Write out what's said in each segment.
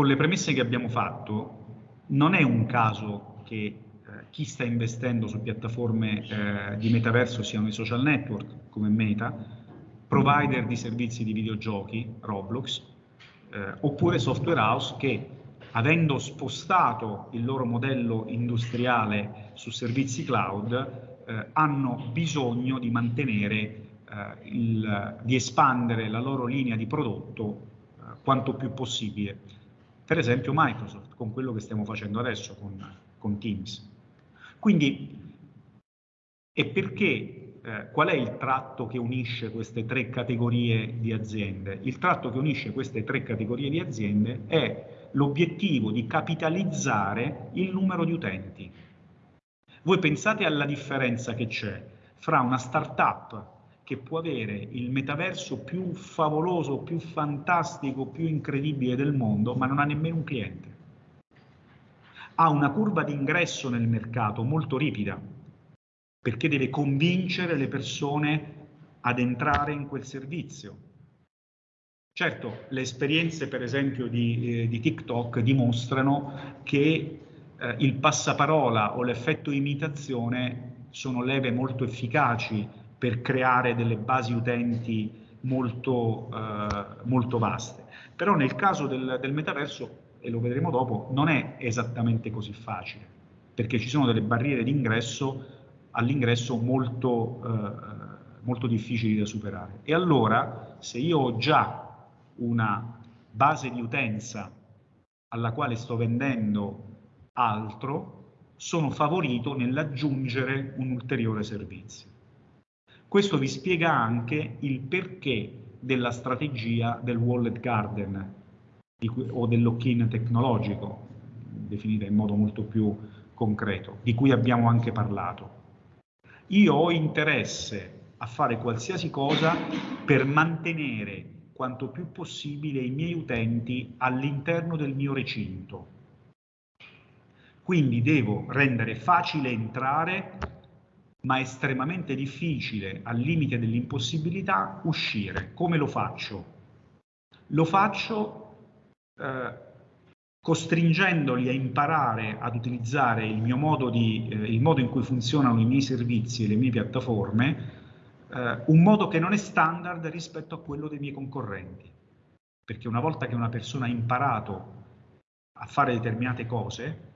con le premesse che abbiamo fatto, non è un caso che eh, chi sta investendo su piattaforme eh, di metaverso siano i social network come Meta, provider di servizi di videogiochi, Roblox, eh, oppure software house che avendo spostato il loro modello industriale su servizi cloud, eh, hanno bisogno di mantenere, eh, il, di espandere la loro linea di prodotto eh, quanto più possibile. Per esempio Microsoft, con quello che stiamo facendo adesso con, con Teams. Quindi, e perché eh, qual è il tratto che unisce queste tre categorie di aziende? Il tratto che unisce queste tre categorie di aziende è l'obiettivo di capitalizzare il numero di utenti. Voi pensate alla differenza che c'è fra una startup che può avere il metaverso più favoloso, più fantastico, più incredibile del mondo, ma non ha nemmeno un cliente. Ha una curva di ingresso nel mercato molto ripida, perché deve convincere le persone ad entrare in quel servizio Certo, le esperienze per esempio di, eh, di TikTok dimostrano che eh, il passaparola o l'effetto imitazione sono leve molto efficaci per creare delle basi utenti molto, eh, molto vaste. Però nel caso del, del metaverso, e lo vedremo dopo, non è esattamente così facile, perché ci sono delle barriere d'ingresso all'ingresso molto, eh, molto difficili da superare. E allora, se io ho già una base di utenza alla quale sto vendendo altro, sono favorito nell'aggiungere un ulteriore servizio. Questo vi spiega anche il perché della strategia del wallet garden cui, o del lock-in tecnologico, definita in modo molto più concreto, di cui abbiamo anche parlato. Io ho interesse a fare qualsiasi cosa per mantenere quanto più possibile i miei utenti all'interno del mio recinto. Quindi devo rendere facile entrare, ma estremamente difficile, al limite dell'impossibilità, uscire. Come lo faccio? Lo faccio eh, costringendoli a imparare ad utilizzare il mio modo, di, eh, il modo in cui funzionano i miei servizi e le mie piattaforme eh, un modo che non è standard rispetto a quello dei miei concorrenti. Perché una volta che una persona ha imparato a fare determinate cose,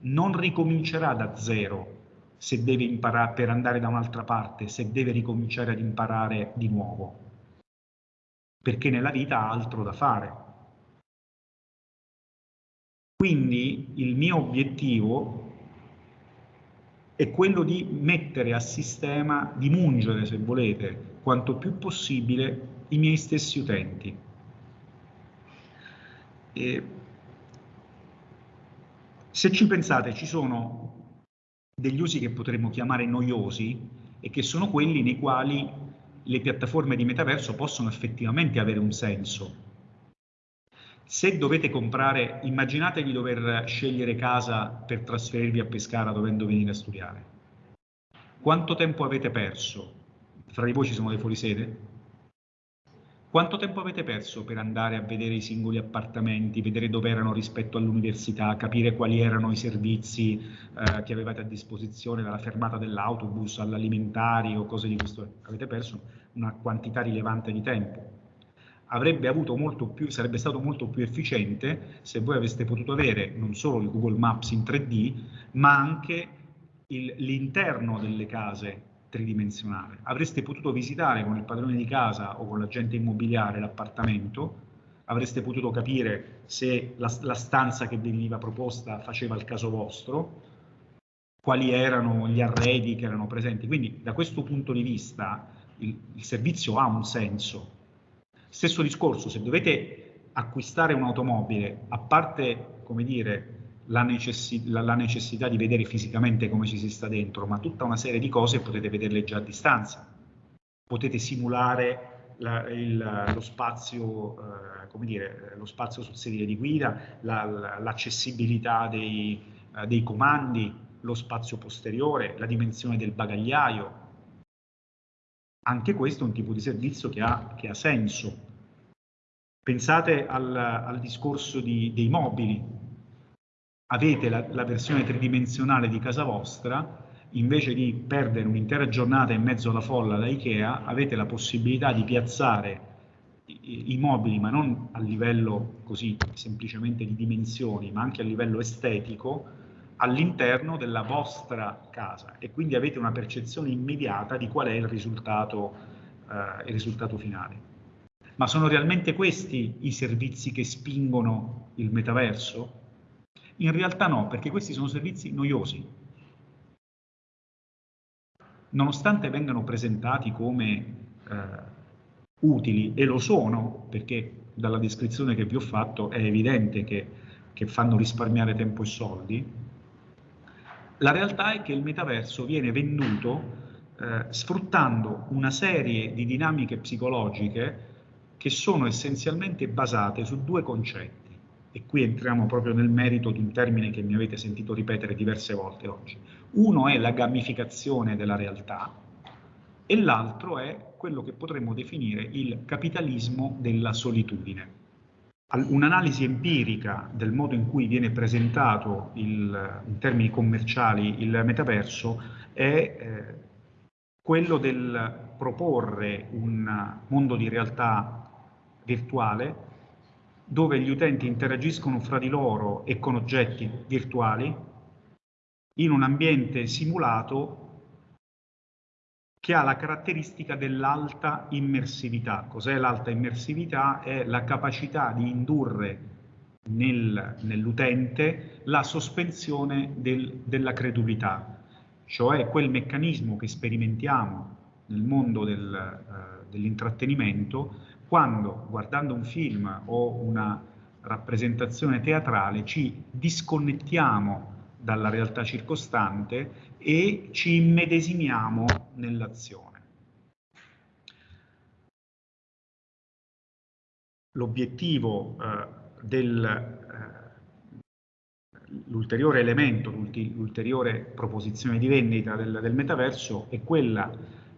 non ricomincerà da zero se deve imparare per andare da un'altra parte, se deve ricominciare ad imparare di nuovo. Perché nella vita ha altro da fare. Quindi il mio obiettivo è quello di mettere a sistema, di mungere, se volete, quanto più possibile i miei stessi utenti. E se ci pensate, ci sono degli usi che potremmo chiamare noiosi e che sono quelli nei quali le piattaforme di metaverso possono effettivamente avere un senso, se dovete comprare, immaginate di dover scegliere casa per trasferirvi a Pescara dovendo venire a studiare. Quanto tempo avete perso? Fra di voi ci sono dei fuorisede? Quanto tempo avete perso per andare a vedere i singoli appartamenti, vedere dove erano rispetto all'università, capire quali erano i servizi eh, che avevate a disposizione, dalla fermata dell'autobus all'alimentari o cose di questo? Avete perso una quantità rilevante di tempo più, sarebbe stato molto più efficiente se voi aveste potuto avere non solo il Google Maps in 3D, ma anche l'interno delle case tridimensionale. Avreste potuto visitare con il padrone di casa o con l'agente immobiliare l'appartamento, avreste potuto capire se la, la stanza che veniva proposta faceva il caso vostro, quali erano gli arredi che erano presenti. Quindi da questo punto di vista il, il servizio ha un senso, Stesso discorso, se dovete acquistare un'automobile, a parte, come dire, la, necessi la, la, necessità di vedere fisicamente come ci si sta dentro, ma tutta una serie di cose potete vederle già a distanza. Potete simulare la, il, lo spazio, eh, come dire, lo spazio sul sedile di guida, l'accessibilità dei, eh, dei comandi, lo spazio posteriore, la dimensione del bagagliaio, anche questo è un tipo di servizio che ha, che ha senso. Pensate al, al discorso di, dei mobili. Avete la, la versione tridimensionale di casa vostra, invece di perdere un'intera giornata in mezzo alla folla da Ikea, avete la possibilità di piazzare i, i mobili, ma non a livello così semplicemente di dimensioni, ma anche a livello estetico, all'interno della vostra casa e quindi avete una percezione immediata di qual è il risultato, eh, il risultato finale. Ma sono realmente questi i servizi che spingono il metaverso? In realtà no, perché questi sono servizi noiosi. Nonostante vengano presentati come eh, utili, e lo sono, perché dalla descrizione che vi ho fatto è evidente che, che fanno risparmiare tempo e soldi, la realtà è che il metaverso viene venduto eh, sfruttando una serie di dinamiche psicologiche che sono essenzialmente basate su due concetti. E qui entriamo proprio nel merito di un termine che mi avete sentito ripetere diverse volte oggi. Uno è la gamificazione della realtà e l'altro è quello che potremmo definire il capitalismo della solitudine. Un'analisi empirica del modo in cui viene presentato il, in termini commerciali il metaverso è eh, quello del proporre un mondo di realtà virtuale dove gli utenti interagiscono fra di loro e con oggetti virtuali in un ambiente simulato che ha la caratteristica dell'alta immersività. Cos'è l'alta immersività? È la capacità di indurre nel, nell'utente la sospensione del, della credulità, cioè quel meccanismo che sperimentiamo nel mondo del, uh, dell'intrattenimento quando guardando un film o una rappresentazione teatrale ci disconnettiamo dalla realtà circostante e ci immedesimiamo nell'azione. L'obiettivo eh, del eh, elemento, l'ulteriore proposizione di vendita del, del metaverso è quella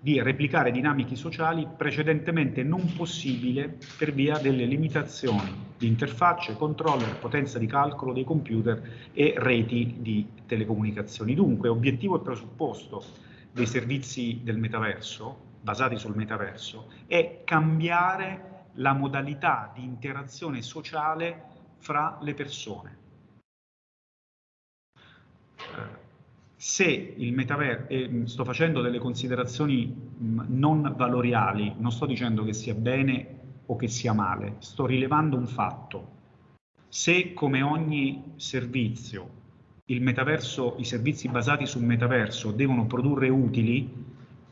di replicare dinamiche sociali precedentemente non possibile per via delle limitazioni di interfacce, controller, potenza di calcolo dei computer e reti di telecomunicazioni. Dunque, obiettivo e presupposto dei servizi del metaverso, basati sul metaverso, è cambiare la modalità di interazione sociale fra le persone. Eh, se il metaverso, eh, sto facendo delle considerazioni mh, non valoriali, non sto dicendo che sia bene o che sia male, sto rilevando un fatto. Se come ogni servizio il metaverso, i servizi basati sul metaverso devono produrre utili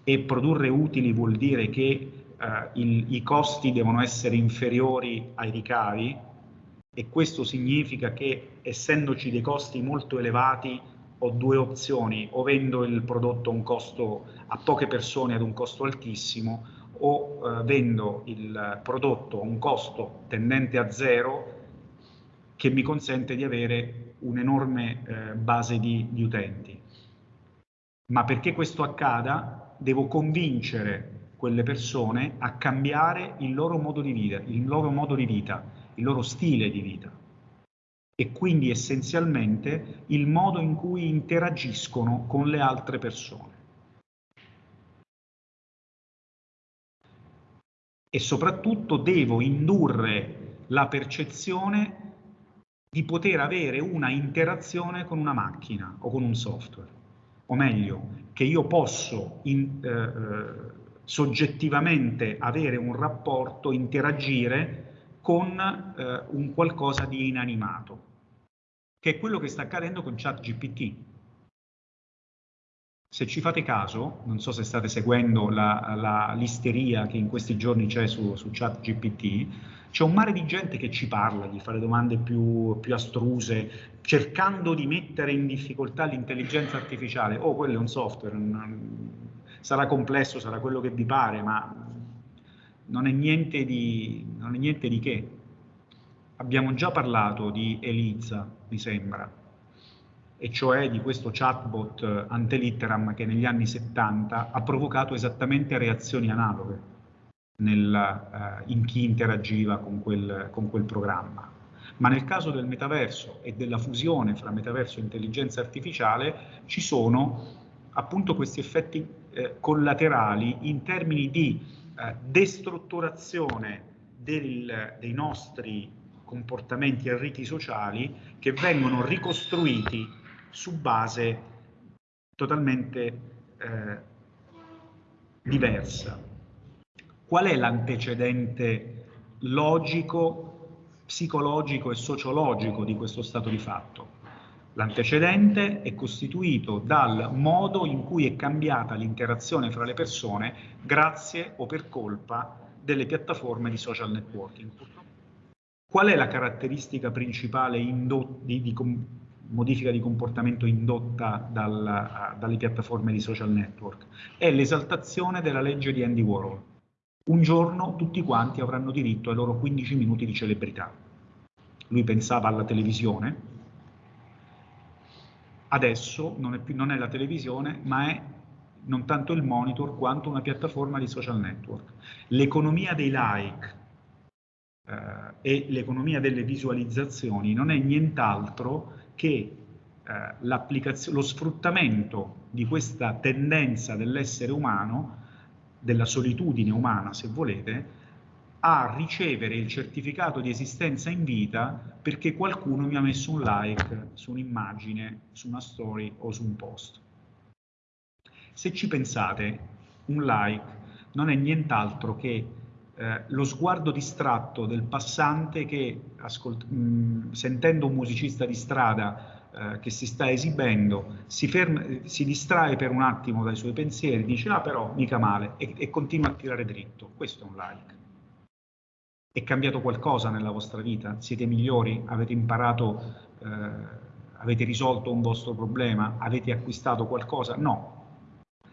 e produrre utili vuol dire che eh, il, i costi devono essere inferiori ai ricavi e questo significa che essendoci dei costi molto elevati ho due opzioni, o vendo il prodotto a costo a poche persone ad un costo altissimo o eh, vendo il prodotto a un costo tendente a zero che mi consente di avere un'enorme eh, base di, di utenti. Ma perché questo accada devo convincere quelle persone a cambiare il loro modo di vita, il loro modo di vita, il loro stile di vita e quindi essenzialmente il modo in cui interagiscono con le altre persone. E soprattutto devo indurre la percezione di poter avere una interazione con una macchina o con un software, o meglio, che io posso in, eh, eh soggettivamente avere un rapporto, interagire con eh, un qualcosa di inanimato, che è quello che sta accadendo con ChatGPT. Se ci fate caso, non so se state seguendo la, la l'isteria che in questi giorni c'è su, su ChatGPT, c'è un mare di gente che ci parla, di fare domande più, più astruse, cercando di mettere in difficoltà l'intelligenza artificiale. Oh, quello è un software, sarà complesso, sarà quello che vi pare, ma non è niente di, non è niente di che. Abbiamo già parlato di Eliza, mi sembra, e cioè di questo chatbot antelitteram che negli anni 70 ha provocato esattamente reazioni analoghe. nella, uh, in chi interagiva con quel, con quel programma. Ma nel caso del metaverso e della fusione fra metaverso e intelligenza artificiale ci sono appunto questi effetti eh, collaterali in termini di eh, destrutturazione del, dei nostri comportamenti e riti sociali che vengono ricostruiti su base totalmente eh, diversa. Qual è l'antecedente logico, psicologico e sociologico di questo stato di fatto? L'antecedente è costituito dal modo in cui è cambiata l'interazione fra le persone grazie o per colpa delle piattaforme di social networking. Qual è la caratteristica principale di, di modifica di comportamento indotta dal, dalle piattaforme di social network? È l'esaltazione della legge di Andy Warhol. Un giorno tutti quanti avranno diritto ai loro 15 minuti di celebrità. Lui pensava alla televisione, Adesso non è, più, non è la televisione, ma è non tanto il monitor quanto una piattaforma di social network. L'economia dei like eh, e l'economia delle visualizzazioni non è nient'altro che eh, lo sfruttamento di questa tendenza dell'essere umano, della solitudine umana se volete, a ricevere il certificato di esistenza in vita perché qualcuno mi ha messo un like su un'immagine, su una story o su un post. Se ci pensate, un like non è nient'altro che eh, lo sguardo distratto del passante che, mh, mm, sentendo un musicista di strada eh, che si sta esibendo, si, si, distrae per un attimo dai suoi pensieri, dice ah però mica male e, e continua a tirare dritto. Questo è un like. È cambiato qualcosa nella vostra vita? Siete migliori? Avete imparato, eh, avete risolto un vostro problema? Avete acquistato qualcosa? No.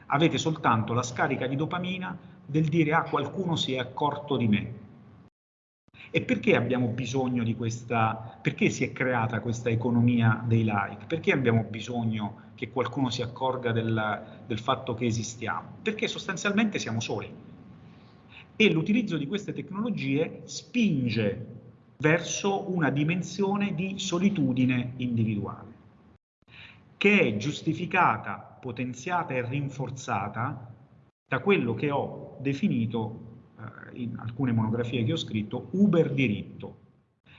Avete soltanto la scarica di dopamina del dire ah qualcuno si è accorto di me. E perché abbiamo bisogno di questa, perché si è creata questa economia dei like? Perché abbiamo bisogno che qualcuno si accorga del, del fatto che esistiamo? Perché sostanzialmente siamo soli e l'utilizzo di queste tecnologie spinge verso una dimensione di solitudine individuale, che è giustificata, potenziata e rinforzata da quello che ho definito eh, in alcune monografie che ho scritto uber diritto.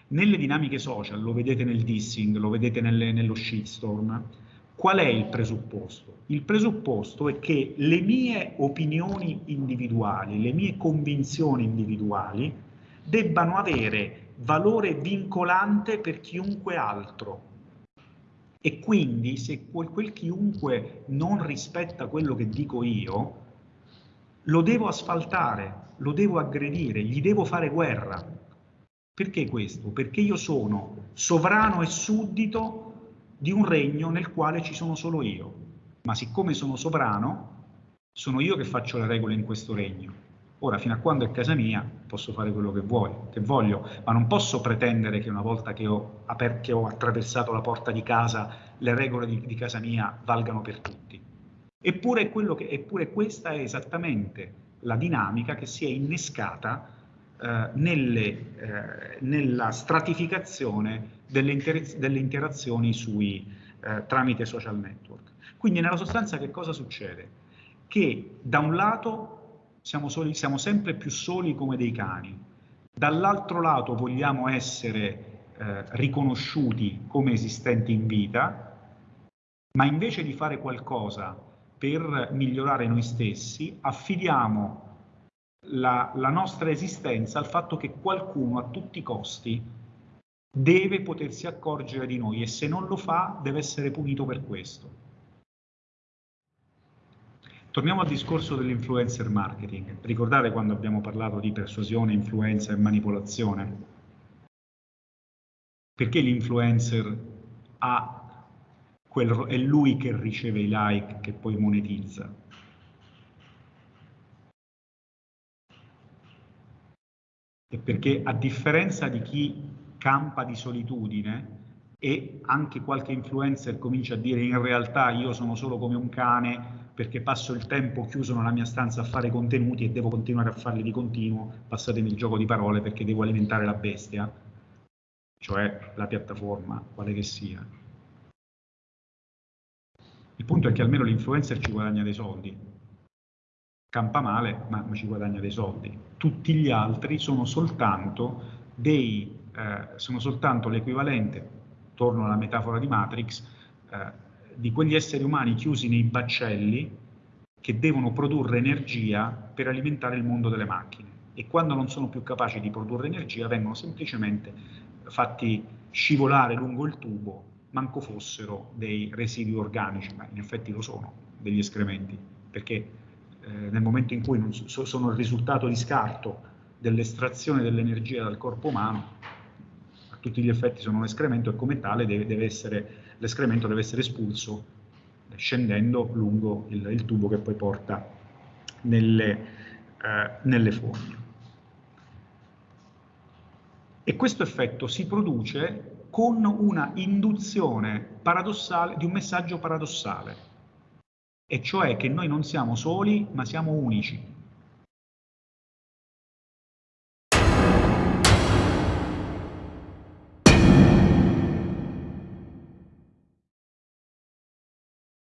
Nelle dinamiche social, lo vedete nel dissing, lo vedete nelle, nello shitstorm, Qual è il presupposto? Il presupposto è che le mie opinioni individuali, le mie convinzioni individuali debbano avere valore vincolante per chiunque altro. E quindi se quel, quel chiunque non rispetta quello che dico io, lo devo asfaltare, lo devo aggredire, gli devo fare guerra. Perché questo? Perché io sono sovrano e suddito di un regno nel quale ci sono solo io, ma siccome sono sovrano, sono io che faccio le regole in questo regno. Ora, fino a quando è casa mia, posso fare quello che, vuoi, che voglio, ma non posso pretendere che una volta che ho, che ho attraversato la porta di casa, le regole di, di casa mia valgano per tutti. Eppure, che, eppure, questa è esattamente la dinamica che si è innescata eh, nelle, eh, nella stratificazione delle, inter delle interazioni sui, eh, tramite social network. Quindi nella sostanza che cosa succede? Che da un lato siamo, soli, siamo sempre più soli come dei cani, dall'altro lato vogliamo essere eh, riconosciuti come esistenti in vita, ma invece di fare qualcosa per migliorare noi stessi, affidiamo la, la nostra esistenza al fatto che qualcuno a tutti i costi deve potersi accorgere di noi e se non lo fa deve essere punito per questo. Torniamo al discorso dell'influencer marketing. Ricordate quando abbiamo parlato di persuasione, influenza e manipolazione? Perché l'influencer ha quel, è lui che riceve i like che poi monetizza? Perché a differenza di chi campa di solitudine, e anche qualche influencer comincia a dire in realtà io sono solo come un cane perché passo il tempo chiuso nella mia stanza a fare contenuti e devo continuare a farli di continuo, passatemi il gioco di parole perché devo alimentare la bestia, cioè la piattaforma, quale che sia. Il punto è che almeno l'influencer ci guadagna dei soldi, campa male ma, ma ci guadagna dei soldi. Tutti gli altri sono soltanto, dei, eh, sono soltanto l'equivalente, torno alla metafora di Matrix, eh, di quegli esseri umani chiusi nei baccelli che devono produrre energia per alimentare il mondo delle macchine e quando non sono più capaci di produrre energia vengono semplicemente fatti scivolare lungo il tubo, manco fossero dei residui organici, ma in effetti lo sono, degli escrementi, perché eh, nel momento in cui so, sono il risultato di scarto dell'estrazione dell'energia dal corpo umano, a tutti gli effetti sono un escremento e come tale l'escremento deve essere espulso scendendo lungo il, il tubo che poi porta nelle, eh, nelle fogne. E questo effetto si produce con una induzione paradossale di un messaggio paradossale, e cioè che noi non siamo soli, ma siamo unici.